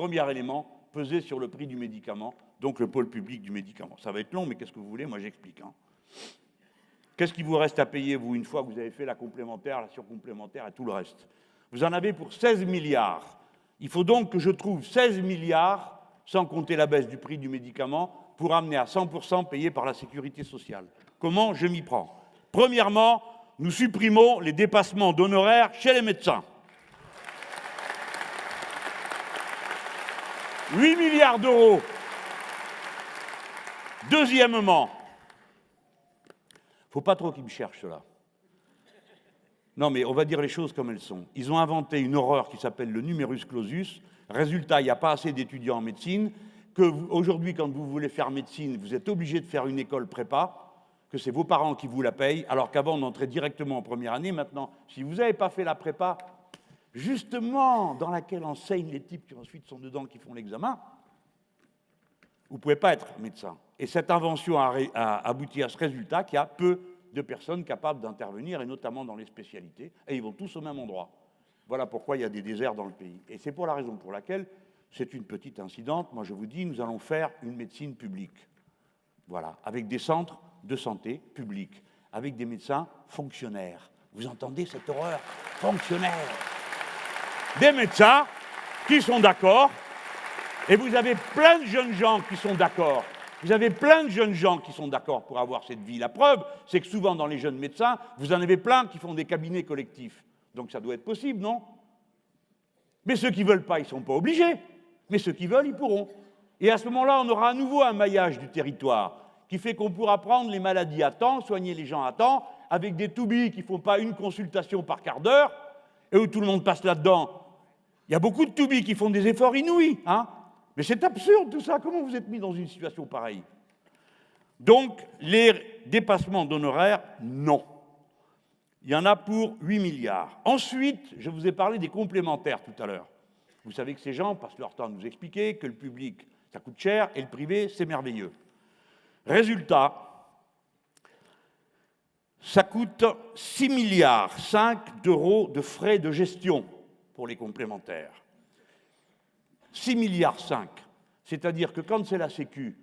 premier élément, peser sur le prix du médicament, donc le pôle public du médicament. Ça va être long, mais qu'est-ce que vous voulez? Moi, j'explique. Hein. Qu'est-ce qui vous reste à payer, vous, une fois que vous avez fait la complémentaire, la surcomplémentaire et tout le reste? Vous en avez pour 16 milliards. Il faut donc que je trouve 16 milliards, sans compter la baisse du prix du médicament, pour amener à 100% payé par la sécurité sociale. Comment? Je m'y prends Premièrement, nous supprimons les dépassements d'honoraires chez les médecins. 8 milliards d'euros. Deuxièmement, faut pas trop qu'ils me cherchent cela. Non, mais on va dire les choses comme elles sont. Ils ont inventé une horreur qui s'appelle le numerus clausus. Résultat, il n'y a pas assez d'étudiants en médecine. Aujourd'hui, quand vous voulez faire médecine, vous êtes obligé de faire une école prépa, que c'est vos parents qui vous la payent, alors qu'avant, on entrait directement en première année. Maintenant, si vous n'avez pas fait la prépa, justement, dans laquelle enseignent les types qui ensuite sont dedans, qui font l'examen, vous ne pouvez pas être médecin. Et cette invention a, abouti à ce résultat qu'il y a peu de personnes capables d'intervenir, et notamment dans les spécialités, et ils vont tous au même endroit. Voilà pourquoi il y a des déserts dans le pays. Et c'est pour la raison pour laquelle, c'est une petite incidente, moi je vous dis, nous allons faire une médecine publique. Voilà, avec des centres de santé publics, avec des médecins fonctionnaires. Vous entendez cette horreur? Fonctionnaires des médecins qui sont d'accord, et vous avez plein de jeunes gens qui sont d'accord. Vous avez plein de jeunes gens qui sont d'accord pour avoir cette vie. La preuve, c'est que souvent dans les jeunes médecins, vous en avez plein qui font des cabinets collectifs. Donc ça doit être possible, non? Mais ceux qui ne veulent pas, ils ne sont pas obligés. Mais ceux qui veulent, ils pourront. Et à ce moment-là, on aura à nouveau un maillage du territoire qui fait qu'on pourra prendre les maladies à temps, soigner les gens à temps, avec des toubis qui ne font pas une consultation par quart d'heure, et où tout le monde passe là-dedans. Il y a beaucoup de toubis qui font des efforts inouïs, hein mais c'est absurde tout ça. Comment vous êtes mis dans une situation pareille? Donc, les dépassements d'honoraires, non. Il y en a pour 8 milliards. Ensuite, je vous ai parlé des complémentaires tout à l'heure. Vous savez que ces gens passent leur temps à nous expliquer que le public, ça coûte cher, et le privé, c'est merveilleux. Résultat, ça coûte 6 milliards 5 d'euros de frais de gestion pour les complémentaires. 6 milliards 5. C'est-à-dire que quand c'est la Sécu,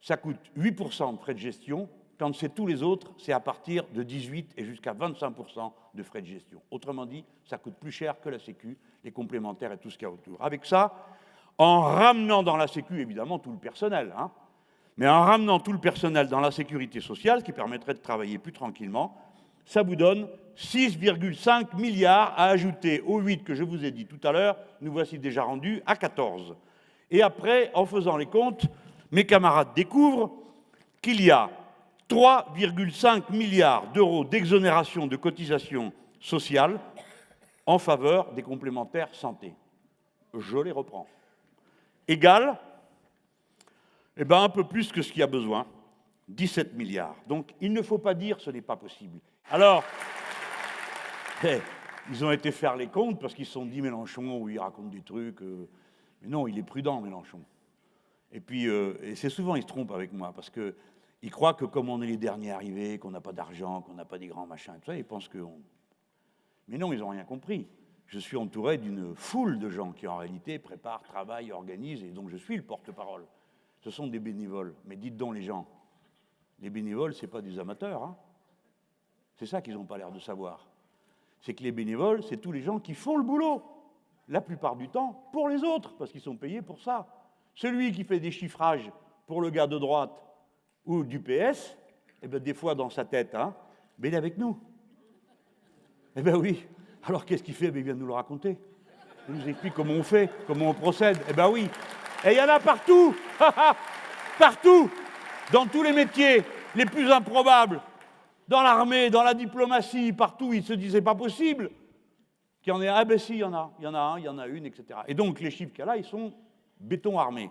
ça coûte 8% de frais de gestion. Quand c'est tous les autres, c'est à partir de 18 et jusqu'à 25% de frais de gestion. Autrement dit, ça coûte plus cher que la Sécu, les complémentaires et tout ce qu'il y a autour. Avec ça, en ramenant dans la Sécu, évidemment, tout le personnel, hein, mais en ramenant tout le personnel dans la sécurité sociale, ce qui permettrait de travailler plus tranquillement, ça vous donne 6,5 milliards à ajouter aux 8 que je vous ai dit tout à l'heure. Nous voici déjà rendus à 14. Et après, en faisant les comptes, mes camarades découvrent qu'il y a 3,5 milliards d'euros d'exonération de cotisations sociales en faveur des complémentaires santé. Je les reprends. Égal, eh ben, un peu plus que ce qu'il y a besoin, 17 milliards. Donc il ne faut pas dire ce n'est pas possible. Alors, eh, ils ont été faire les comptes parce qu'ils se sont dit Mélenchon, où il raconte des trucs. Euh, mais non, il est prudent, Mélenchon. Et puis, euh, c'est souvent, il se trompe avec moi parce qu'il croit que comme on est les derniers arrivés, qu'on n'a pas d'argent, qu'on n'a pas des grands machins, tout ça, ils pensent que. Mais non, ils n'ont rien compris. Je suis entouré d'une foule de gens qui, en réalité, préparent, travaillent, organisent, et donc je suis le porte-parole. Ce sont des bénévoles. Mais dites donc les gens, les bénévoles, ce n'est pas des amateurs. Hein c'est ça qu'ils n'ont pas l'air de savoir. C'est que les bénévoles, c'est tous les gens qui font le boulot, la plupart du temps, pour les autres, parce qu'ils sont payés pour ça. Celui qui fait des chiffrages pour le gars de droite ou du PS, eh bien, des fois dans sa tête, hein, mais il est avec nous. Eh bien oui. Alors qu'est-ce qu'il fait? Eh Il vient nous le raconter. Il nous explique comment on fait, comment on procède. Eh bien oui. Et il y en a partout. partout. Dans tous les métiers les plus improbables dans l'armée, dans la diplomatie, partout, ils se disaient pas possible qu'il y en ait. Ah ben si, il y en a, il y en a un, il y en a une, etc. Et donc les chiffres qu'il y a là, ils sont béton armé.